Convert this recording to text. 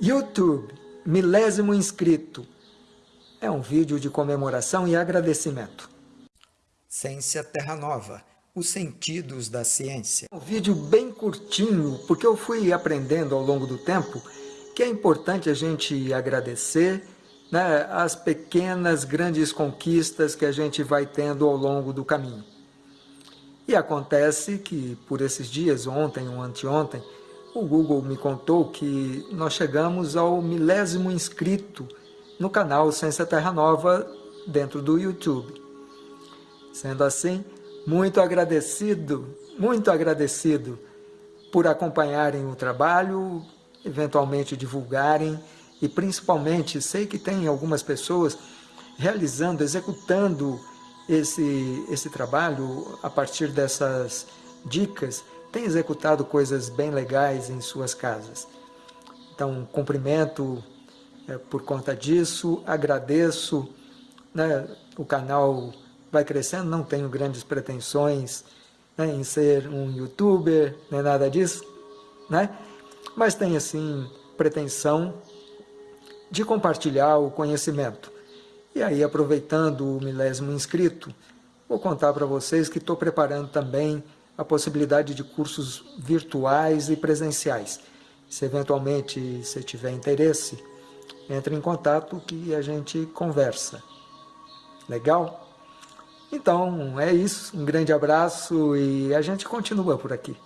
YouTube, milésimo inscrito. É um vídeo de comemoração e agradecimento. Ciência Terra Nova, os sentidos da ciência. Um vídeo bem curtinho, porque eu fui aprendendo ao longo do tempo que é importante a gente agradecer né, as pequenas, grandes conquistas que a gente vai tendo ao longo do caminho. E acontece que, por esses dias, ontem ou anteontem, o Google me contou que nós chegamos ao milésimo inscrito no canal Ciência Terra Nova dentro do YouTube. Sendo assim, muito agradecido, muito agradecido por acompanharem o trabalho, eventualmente divulgarem e principalmente sei que tem algumas pessoas realizando, executando esse, esse trabalho a partir dessas dicas tem executado coisas bem legais em suas casas. Então, cumprimento é, por conta disso, agradeço, né, o canal vai crescendo, não tenho grandes pretensões né, em ser um youtuber, nem nada disso, né? mas tenho assim pretensão de compartilhar o conhecimento. E aí, aproveitando o milésimo inscrito, vou contar para vocês que estou preparando também a possibilidade de cursos virtuais e presenciais. Se eventualmente você tiver interesse, entre em contato que a gente conversa. Legal? Então, é isso. Um grande abraço e a gente continua por aqui.